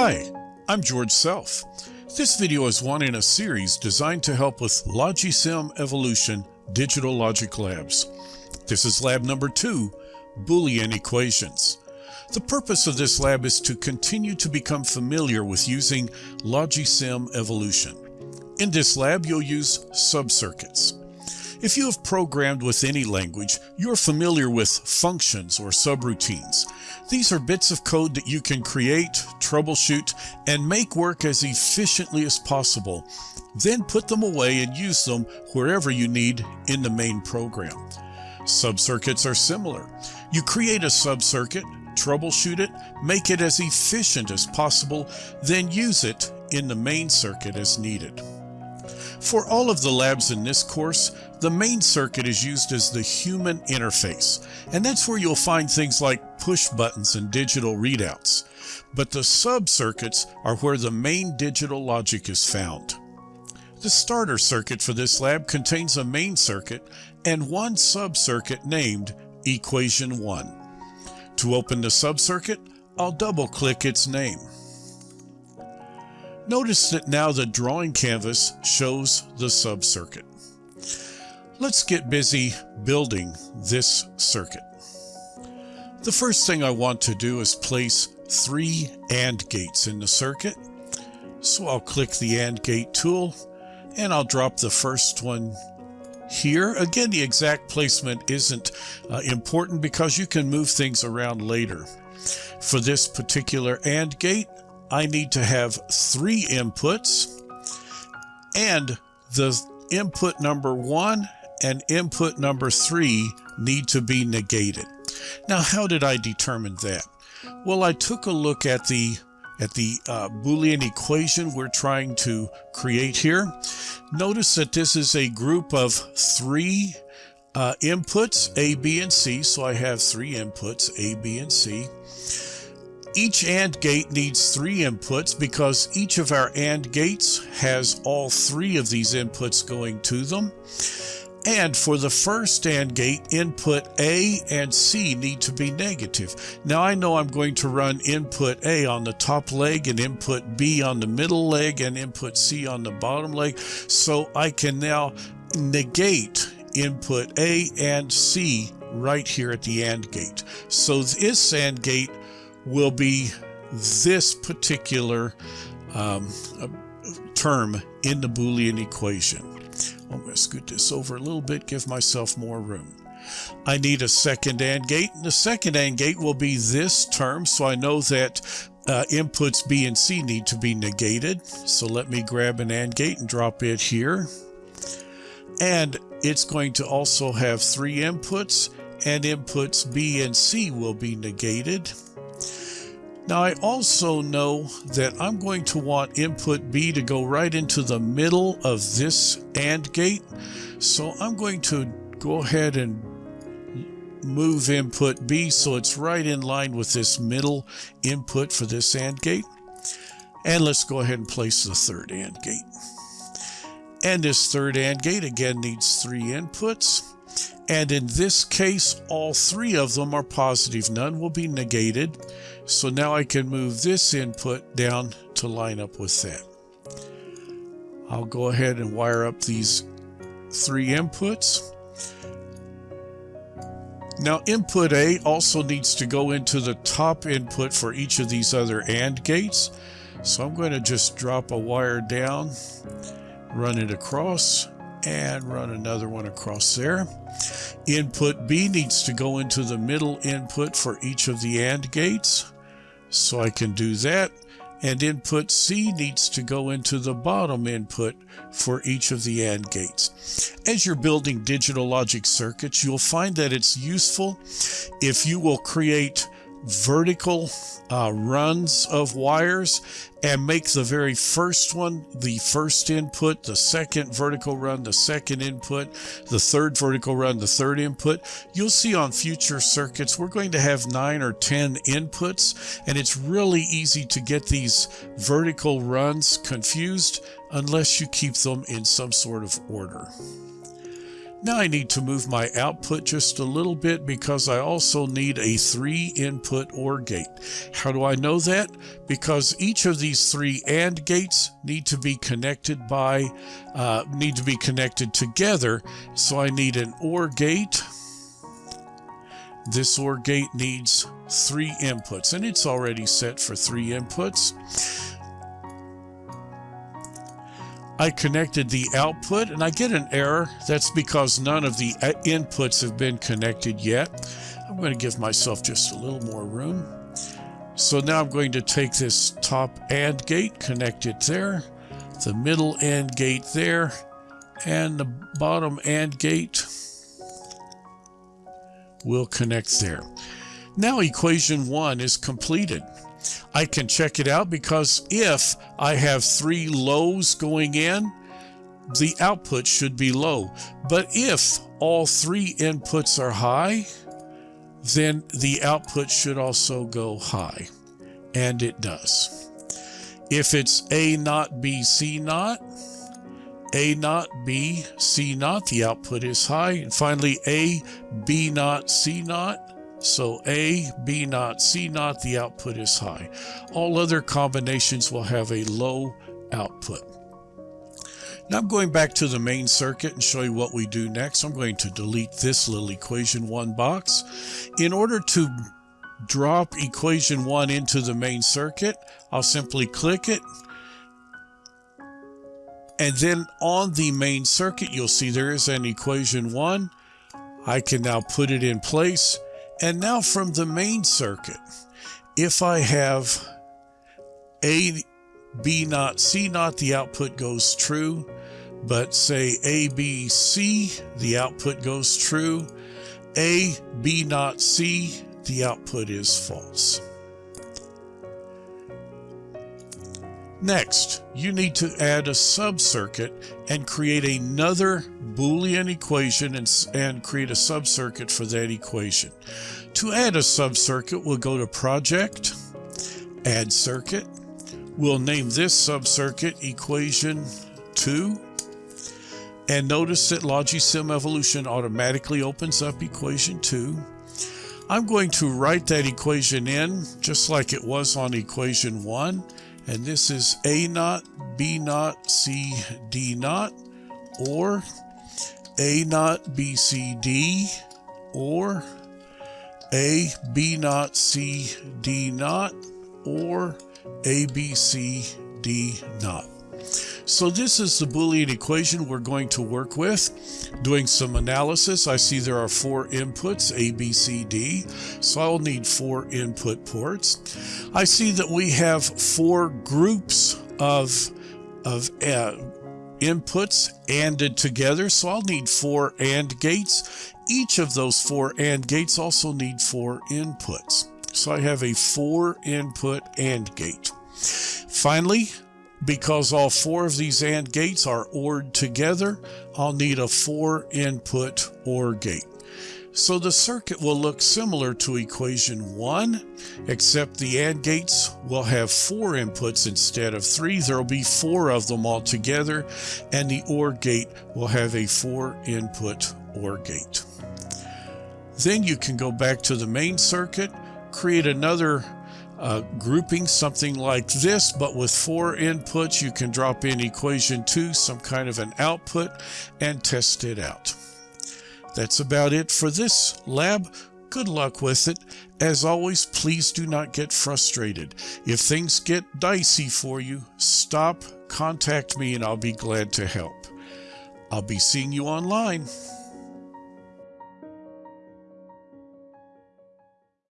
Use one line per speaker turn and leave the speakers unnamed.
Hi, I'm George Self. This video is one in a series designed to help with Logisim Evolution Digital Logic Labs. This is lab number two, Boolean Equations. The purpose of this lab is to continue to become familiar with using Logisim Evolution. In this lab, you'll use subcircuits. If you have programmed with any language, you're familiar with functions or subroutines. These are bits of code that you can create, troubleshoot, and make work as efficiently as possible. Then put them away and use them wherever you need in the main program. Subcircuits are similar. You create a subcircuit, troubleshoot it, make it as efficient as possible, then use it in the main circuit as needed. For all of the labs in this course, the main circuit is used as the human interface, and that's where you'll find things like push buttons and digital readouts. But the sub-circuits are where the main digital logic is found. The starter circuit for this lab contains a main circuit and one sub-circuit named Equation 1. To open the sub-circuit, I'll double-click its name. Notice that now the drawing canvas shows the sub-circuit. Let's get busy building this circuit. The first thing I want to do is place three AND gates in the circuit. So I'll click the AND gate tool and I'll drop the first one here. Again, the exact placement isn't uh, important because you can move things around later. For this particular AND gate, I need to have three inputs and the input number one and input number three need to be negated. Now, how did I determine that? Well, I took a look at the at the uh, Boolean equation we're trying to create here. Notice that this is a group of three uh, inputs, A, B, and C. So I have three inputs, A, B, and C. Each AND gate needs three inputs because each of our AND gates has all three of these inputs going to them. And for the first AND gate, input A and C need to be negative. Now I know I'm going to run input A on the top leg and input B on the middle leg and input C on the bottom leg. So I can now negate input A and C right here at the AND gate. So this AND gate will be this particular um, term in the Boolean equation. I'm going to scoot this over a little bit, give myself more room. I need a second AND gate. And the second AND gate will be this term, so I know that uh, inputs B and C need to be negated. So let me grab an AND gate and drop it here. And it's going to also have three inputs, and inputs B and C will be negated. Now I also know that I'm going to want input B to go right into the middle of this AND gate. So I'm going to go ahead and move input B so it's right in line with this middle input for this AND gate. And let's go ahead and place the third AND gate. And this third AND gate again needs three inputs. And in this case, all three of them are positive. None will be negated. So now I can move this input down to line up with that. I'll go ahead and wire up these three inputs. Now input A also needs to go into the top input for each of these other AND gates. So I'm going to just drop a wire down, run it across, and run another one across there. Input B needs to go into the middle input for each of the AND gates. So I can do that. And input C needs to go into the bottom input for each of the AND gates. As you're building digital logic circuits, you'll find that it's useful if you will create vertical uh, runs of wires and make the very first one the first input, the second vertical run, the second input, the third vertical run, the third input. You'll see on future circuits, we're going to have nine or 10 inputs, and it's really easy to get these vertical runs confused unless you keep them in some sort of order. Now I need to move my output just a little bit because I also need a three input OR gate. How do I know that? Because each of these three AND gates need to be connected by, uh, need to be connected together. So I need an OR gate. This OR gate needs three inputs and it's already set for three inputs. I connected the output and I get an error. That's because none of the uh, inputs have been connected yet. I'm going to give myself just a little more room. So now I'm going to take this top AND gate, connect it there, the middle AND gate there, and the bottom AND gate will connect there. Now equation one is completed. I can check it out because if I have three lows going in, the output should be low. But if all three inputs are high, then the output should also go high. And it does. If it's A not B, C not, A not B, C not, the output is high. And finally, A, B not, C naught, so A, B naught, C naught, the output is high. All other combinations will have a low output. Now I'm going back to the main circuit and show you what we do next. I'm going to delete this little equation 1 box. In order to drop equation 1 into the main circuit, I'll simply click it. And then on the main circuit, you'll see there is an equation 1. I can now put it in place and now from the main circuit, if I have A, B naught, C naught, the output goes true. But say A, B, C, the output goes true. A, B naught, C, the output is false. Next, you need to add a subcircuit and create another Boolean equation and, and create a subcircuit for that equation. To add a subcircuit, we'll go to Project, Add Circuit. We'll name this subcircuit Equation 2. And notice that Logisim Evolution automatically opens up Equation 2. I'm going to write that equation in just like it was on Equation 1 and this is A naught, B naught, C, D naught, or A naught, B, C, D, or A, B naught, C, D naught, or A, B, C, D naught. So this is the Boolean equation we're going to work with. Doing some analysis, I see there are four inputs, A, B, C, D. So I'll need four input ports. I see that we have four groups of, of uh, inputs ANDed together. So I'll need four AND gates. Each of those four AND gates also need four inputs. So I have a four input AND gate. Finally, because all four of these AND gates are ORed together, I'll need a four input OR gate. So the circuit will look similar to equation 1, except the AND gates will have four inputs instead of three. There will be four of them all together, and the OR gate will have a four input OR gate. Then you can go back to the main circuit, create another uh, grouping something like this, but with four inputs, you can drop in equation two, some kind of an output, and test it out. That's about it for this lab. Good luck with it. As always, please do not get frustrated. If things get dicey for you, stop, contact me, and I'll be glad to help. I'll be seeing you online.